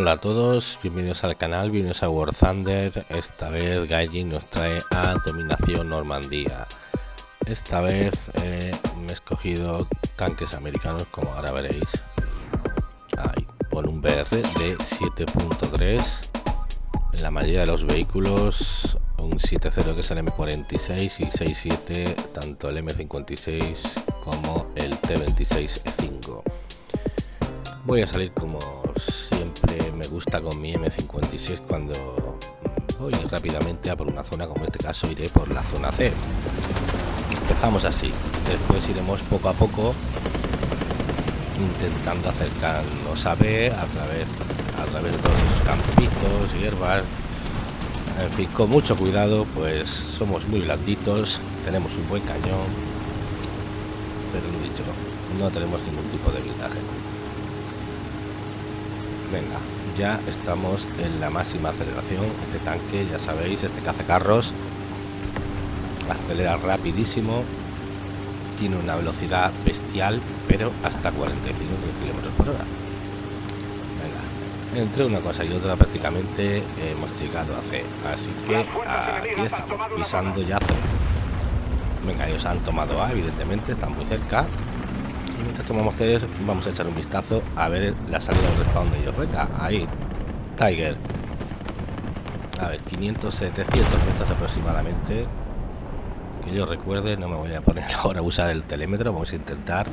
Hola a todos, bienvenidos al canal, bienvenidos a War Thunder. Esta vez Gaijin nos trae a Dominación Normandía. Esta vez eh, me he escogido tanques americanos, como ahora veréis. Ahí, un BR de 7.3. En la mayoría de los vehículos, un 7.0 que es el M46 y 6.7 tanto el M56 como el T26E5. Voy a salir como gusta con mi M56 cuando voy rápidamente a por una zona, como en este caso iré por la zona C. Empezamos así, después iremos poco a poco intentando acercarnos a B a través, a través de todos los campitos, hierbas, en fin, con mucho cuidado, pues somos muy blanditos, tenemos un buen cañón, pero lo dicho, no tenemos ningún tipo de blindaje. Venga, ya estamos en la máxima aceleración. Este tanque, ya sabéis, este cazacarros acelera rapidísimo. Tiene una velocidad bestial, pero hasta 45 kilómetros por hora. Venga, entre una cosa y otra prácticamente hemos llegado a C. Así que aquí estamos, pisando ya C. Venga, ellos han tomado A, evidentemente, están muy cerca mientras tomamos C vamos a echar un vistazo a ver la salida del respawn de ellos. Venga ahí Tiger. A ver 500 700 metros aproximadamente. Que yo recuerde no me voy a poner ahora a usar el telémetro vamos a intentar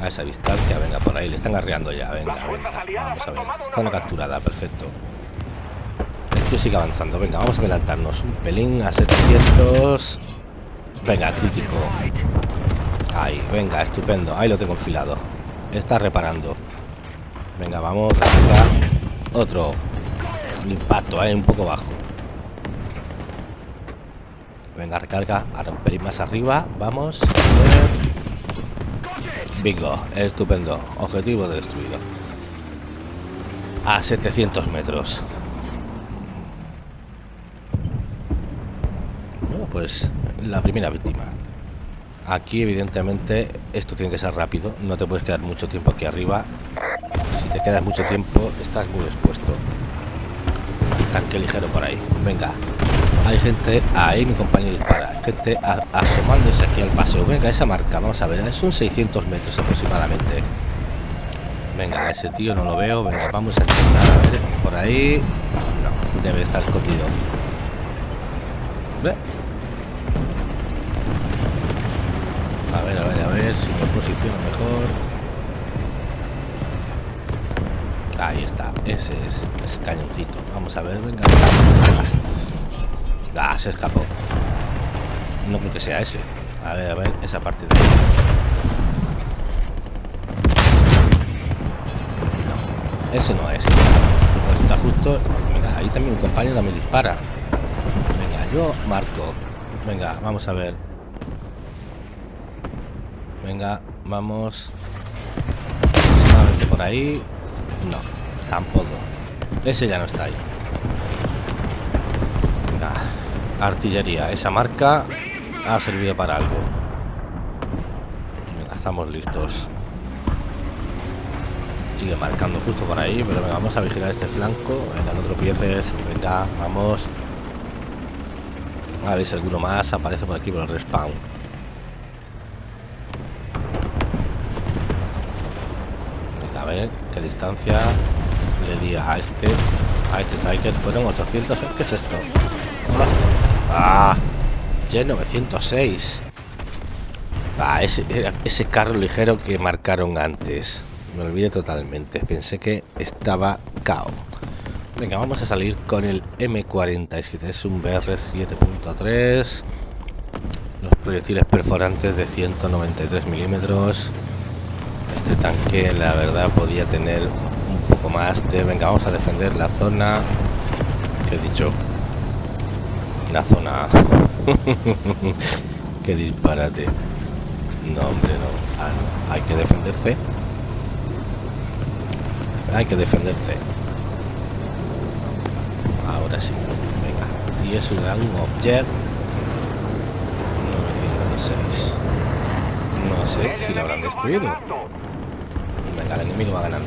a esa distancia. Venga por ahí le están arreando ya. Venga venga vamos a ver. zona capturada perfecto. El tío sigue avanzando. Venga vamos a adelantarnos un pelín a 700 venga crítico Ahí, venga, estupendo. Ahí lo tengo enfilado. Está reparando. Venga, vamos. Otro. impacto, ahí un poco bajo. Venga, recarga. A romper más arriba. Vamos. Bingo. Estupendo. Objetivo destruido. A 700 metros. Bueno, pues la primera víctima. Aquí evidentemente esto tiene que ser rápido, no te puedes quedar mucho tiempo aquí arriba. Si te quedas mucho tiempo estás muy expuesto. Tanque ligero por ahí. Venga. Hay gente, ahí mi compañero dispara. Gente asomándose aquí al paseo. Venga, esa marca, vamos a ver, son 600 metros aproximadamente. Venga, ese tío no lo veo. Venga, vamos a intentar por ahí. No, debe estar escondido. ¿Ve? A ver, a ver, a ver si me posiciono mejor. Ahí está, ese es ese cañoncito. Vamos a ver, venga. Ah, se escapó. No creo que sea ese. A ver, a ver, esa parte de ahí. No, ese no es. Está justo. Mira, ahí también un compañero me dispara. Venga, yo marco. Venga, vamos a ver. Venga, vamos. Aproximadamente por ahí. No, tampoco. Ese ya no está ahí. Venga, artillería. Esa marca ha servido para algo. Venga, estamos listos. Sigue marcando justo por ahí, pero venga, vamos a vigilar este flanco. Venga, no tropieces. Venga, vamos. A ver si alguno más aparece por aquí por el respawn. a ver qué distancia le di a este a este Tiger fueron 800 ¿qué es esto? ah G906 ah, ese, ese carro ligero que marcaron antes. Me olvidé totalmente. Pensé que estaba cao. Venga vamos a salir con el M47 es un BR 7.3 los proyectiles perforantes de 193 milímetros tanque la verdad podía tener un poco más de venga vamos a defender la zona que he dicho la zona que disparate. No hombre no. Ah, no. Hay que defenderse hay que defenderse ahora sí. Venga. Y es un object 906 no sé si lo habrán destruido el enemigo va ganando.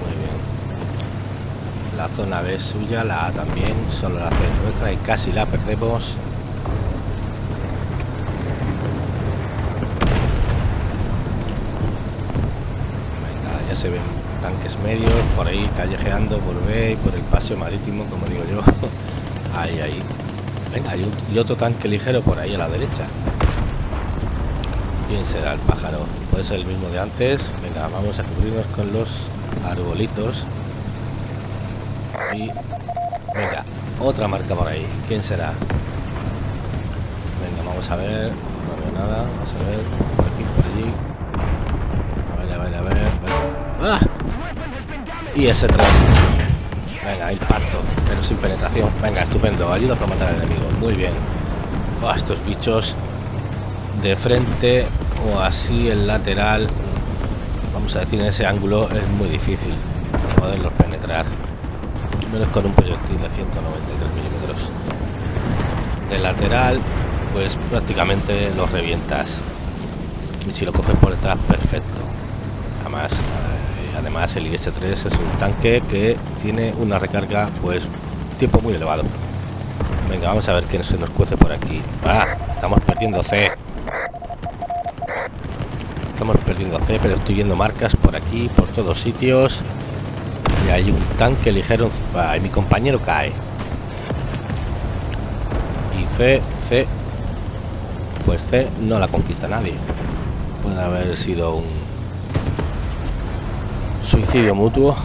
Muy bien. La zona B es suya, la A también, solo la C es nuestra y casi la perdemos. Venga, ya se ven tanques medios por ahí callejeando por B y por el paseo marítimo, como digo yo. ahí, ahí. Venga, y otro tanque ligero por ahí a la derecha. ¿Quién será el pájaro? Puede ser el mismo de antes. Venga, vamos a cubrirnos con los arbolitos. Y... Venga, otra marca por ahí. ¿Quién será? Venga, vamos a ver. No veo nada. Vamos a ver. Por aquí, por allí. A ver, a ver, a ver. ¡Ah! Y ese 3. Venga, impacto. Pero sin penetración. Venga, estupendo. Ayuda para matar al enemigo. Muy bien. Oh, estos bichos de frente o así el lateral vamos a decir en ese ángulo es muy difícil poderlos penetrar menos con un proyectil de 193 milímetros. De lateral pues prácticamente los revientas y si lo coges por detrás perfecto. Además eh, además el IS-3 es un tanque que tiene una recarga pues tiempo muy elevado. Venga vamos a ver quién se nos cuece por aquí. Ah, estamos perdiendo C Estamos perdiendo C, pero estoy viendo marcas por aquí, por todos sitios. Y hay un tanque ligero. y mi compañero cae. Y C, C. Pues C no la conquista nadie. Puede haber sido un suicidio mutuo.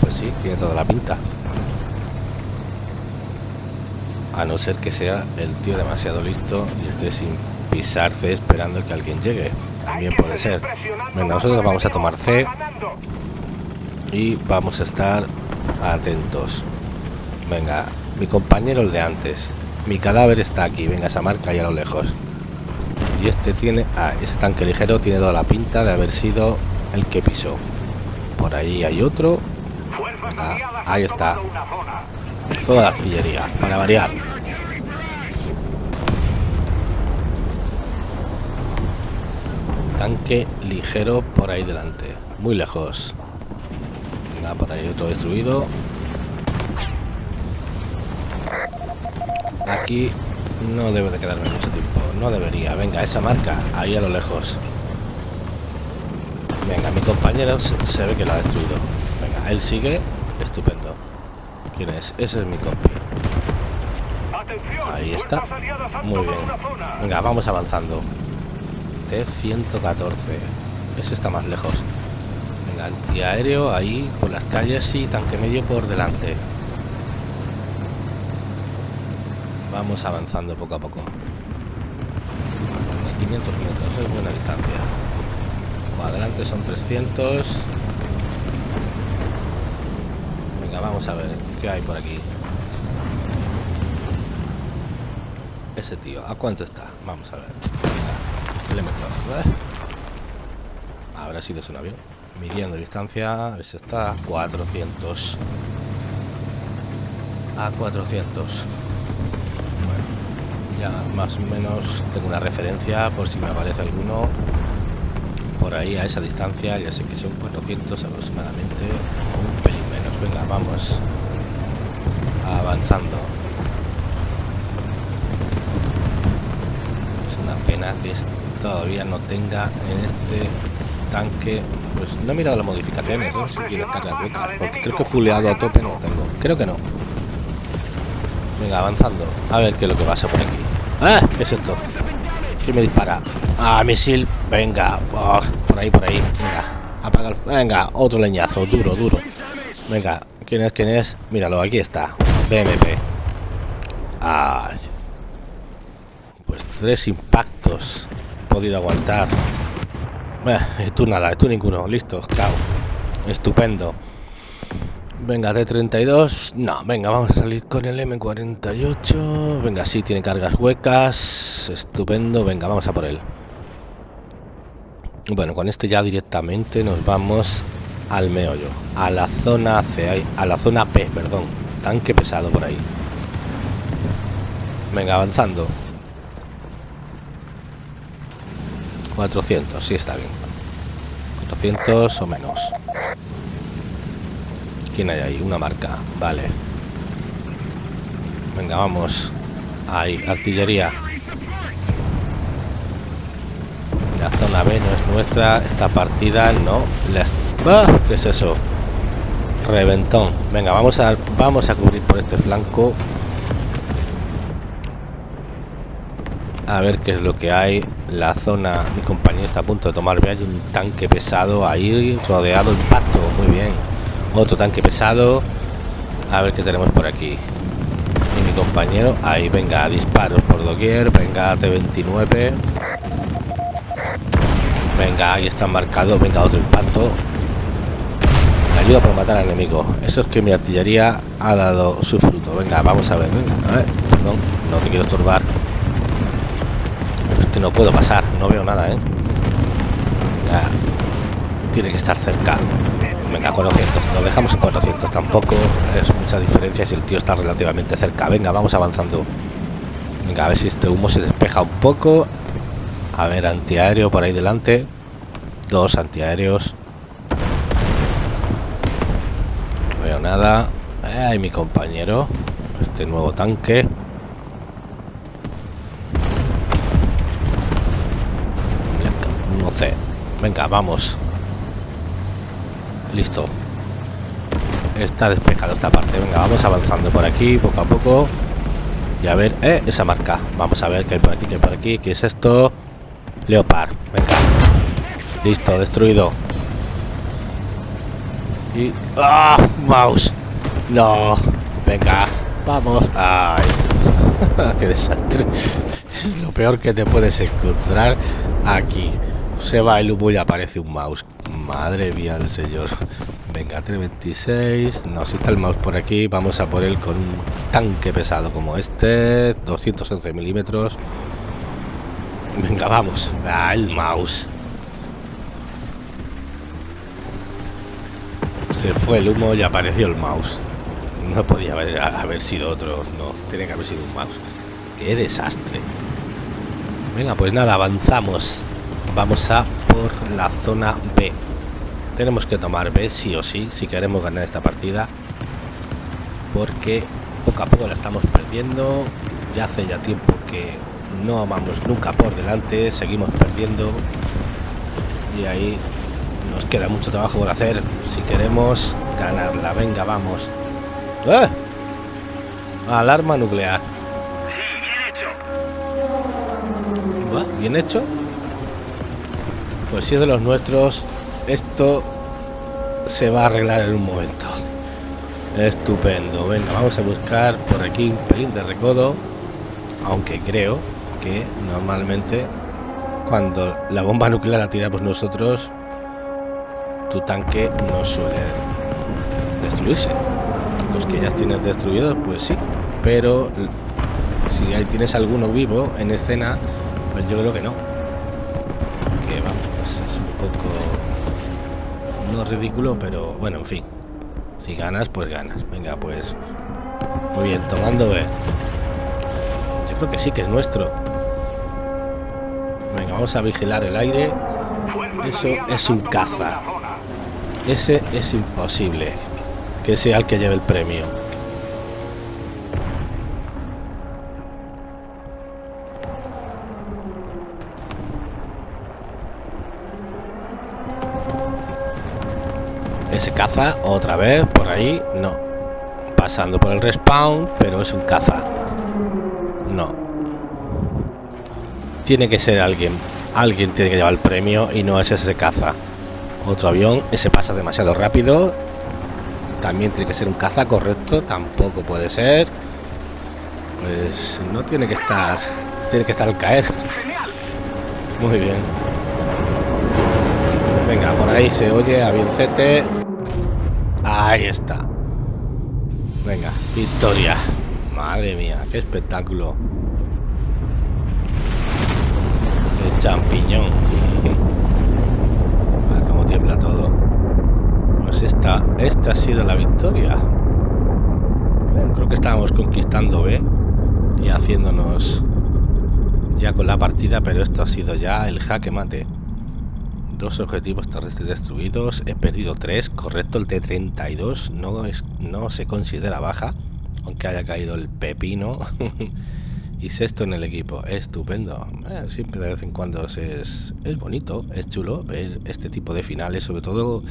Pues sí, tiene toda la pinta. A no ser que sea el tío demasiado listo y esté sin pisarse esperando que alguien llegue. También puede ser. Venga, nosotros vamos a tomar C. Y vamos a estar atentos. Venga, mi compañero el de antes. Mi cadáver está aquí. Venga, esa marca ahí a lo lejos. Y este tiene... Ah, ese tanque ligero tiene toda la pinta de haber sido el que pisó. Por ahí hay otro. ahí está. Fuego de artillería, para variar. Tanque ligero por ahí delante. Muy lejos. Venga por ahí otro destruido. Aquí no debe de quedarme mucho tiempo. No debería. Venga esa marca ahí a lo lejos. Venga mi compañero se ve que la ha destruido. Venga él sigue. Estupendo. Quién es ese es mi compi. Ahí está. muy bien. venga vamos avanzando T-114. Ese está más lejos. Venga, antiaéreo ahí por las calles y tanque medio por delante. Vamos avanzando poco a poco. 500 metros, es buena distancia. adelante son 300. Venga, vamos a ver qué hay por aquí. Ese tío, ¿a cuánto está? Vamos a ver. Habrá sido un avión. Midiendo distancia, a está a 400. A 400. Bueno, ya más o menos tengo una referencia por si me aparece alguno. Por ahí a esa distancia, ya sé que son 400 aproximadamente, un pelín menos. Venga, vamos avanzando. Es una pena que todavía no tenga en este tanque pues no he mirado las modificaciones no sé si tiene cargas huecas porque creo que fuleado a tope no lo tengo. Creo que no. Venga avanzando. A ver qué es lo que pasa por aquí. ¡Ah! ¿qué es esto? si me dispara. Ah misil venga oh, por ahí por ahí. Venga apaga el... venga otro leñazo. Duro duro. Venga quién es quién es míralo aquí está. BMP Ay. pues tres impactos podido aguantar. Eh, tú nada, tú ninguno. Listo, cao. Estupendo. Venga, de 32 No, venga, vamos a salir con el M48. Venga, sí, tiene cargas huecas. Estupendo. Venga, vamos a por él. Bueno, con este ya directamente nos vamos al meollo. A la zona C, a la zona P, perdón. Tanque pesado por ahí. Venga, avanzando. 400, sí está bien. 400 o menos. ¿Quién hay ahí? Una marca. Vale. Venga, vamos. Ahí, artillería. La zona B no es nuestra. Esta partida no. ¡Ah! ¿Qué es eso? Reventón. Venga, vamos a, vamos a cubrir por este flanco. A ver qué es lo que hay. La zona, mi compañero está a punto de tomar. Hay un tanque pesado ahí rodeado. Impacto. Muy bien. Otro tanque pesado. A ver qué tenemos por aquí. Y mi compañero. Ahí, venga, disparos por doquier. Venga, T-29. Venga, ahí está marcado. Venga, otro impacto. ayuda por matar al enemigo. Eso es que mi artillería ha dado su fruto. Venga, vamos a ver. Venga, a ver. Perdón, no te quiero estorbar. No puedo pasar. No veo nada, ¿eh? Tiene que estar cerca. Venga, 400. Lo dejamos en 400. Tampoco es mucha diferencia si el tío está relativamente cerca. Venga, vamos avanzando. Venga, a ver si este humo se despeja un poco. A ver, antiaéreo por ahí delante. Dos antiaéreos. No veo nada. Ay, mi compañero. Este nuevo tanque. Venga, vamos. Listo. Está despejado esta parte. Venga, vamos avanzando por aquí, poco a poco. Y a ver, eh, esa marca. Vamos a ver qué hay por aquí, qué hay por aquí. ¿Qué es esto? Leopard. Venga. Listo, destruido. Y... ¡Ah! ¡Mouse! No. Venga. Vamos. ¡Ay! ¡Qué desastre! Es lo peor que te puedes encontrar aquí. Se va el humo y aparece un mouse. Madre mía el señor. Venga, 326. No, si está el mouse por aquí, vamos a por él con un tanque pesado como este. 211 milímetros. Venga, vamos. Ah, el mouse. Se fue el humo y apareció el mouse. No podía haber, haber sido otro. No, tiene que haber sido un mouse. Qué desastre. Venga, pues nada, avanzamos. Vamos a por la zona B. Tenemos que tomar B sí o sí si queremos ganar esta partida. Porque poco a poco la estamos perdiendo. Ya hace ya tiempo que no vamos nunca por delante. Seguimos perdiendo. Y ahí nos queda mucho trabajo por hacer. Si queremos ganarla. Venga, vamos. ¡Eh! Alarma nuclear. bien hecho. Pues si es de los nuestros, esto se va a arreglar en un momento. Estupendo. Venga, vamos a buscar por aquí un pelín de recodo. Aunque creo que normalmente cuando la bomba nuclear la tiramos nosotros, tu tanque no suele destruirse. Los que ya tienes destruidos, pues sí. Pero si ahí tienes alguno vivo en escena, pues yo creo que no. Que vamos, poco no ridículo, pero bueno, en fin. Si ganas, pues ganas. Venga, pues muy bien, tomando B. Yo creo que sí que es nuestro. Venga, vamos a vigilar el aire. Eso es un caza. Ese es imposible que sea el que lleve el premio. Ese caza otra vez por ahí, no. Pasando por el respawn, pero es un caza. No. Tiene que ser alguien. Alguien tiene que llevar el premio y no es ese caza. Otro avión, ese pasa demasiado rápido. También tiene que ser un caza correcto, tampoco puede ser. Pues no tiene que estar. Tiene que estar al caer. Muy bien. Venga, por ahí se oye avioncete. Ahí está. Venga, victoria. Madre mía, qué espectáculo. El champiñón. A cómo tiembla todo. Pues esta, esta ha sido la victoria. creo que estábamos conquistando B y haciéndonos ya con la partida, pero esto ha sido ya el jaque mate Dos objetivos terrestres destruidos. He perdido tres. Correcto, el T-32 no, no se considera baja. Aunque haya caído el pepino. y sexto en el equipo. Estupendo. Eh, siempre de vez en cuando es, es bonito, es chulo ver este tipo de finales, sobre todo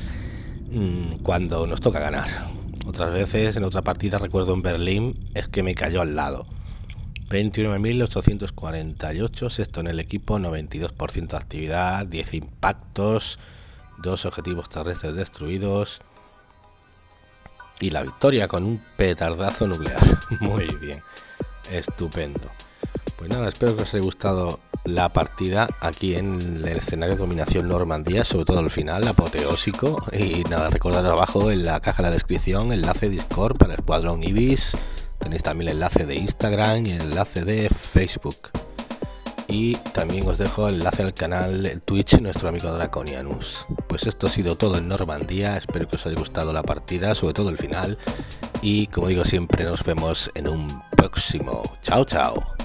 mm, cuando nos toca ganar. Otras veces, en otra partida, recuerdo en Berlín, es que me cayó al lado. 29.848, sexto en el equipo, 92% de actividad, 10 impactos, dos objetivos terrestres destruidos y la victoria con un petardazo nuclear. Muy bien, estupendo. Pues nada, espero que os haya gustado la partida aquí en el escenario de dominación Normandía, sobre todo el final, apoteósico. Y nada, recordad abajo en la caja de la descripción enlace Discord para el Escuadrón Ibis Tenéis también el enlace de Instagram y el enlace de Facebook. Y también os dejo el enlace al canal Twitch nuestro amigo Draconianus. Pues esto ha sido todo en Normandía. Espero que os haya gustado la partida, sobre todo el final. Y como digo siempre, nos vemos en un próximo. Chao, chao.